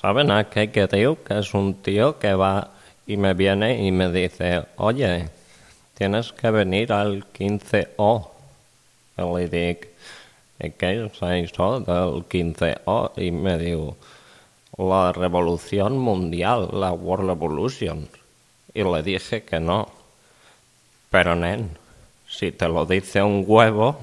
¿Saben a qué que digo? Que es un tío que va y me viene y me dice, oye, tienes que venir al 15O. Y le digo, ¿y qué es eso del 15O? Y me digo, la revolución mundial, la World Revolution. Y le dije que no. Pero, nen, si te lo dice un huevo,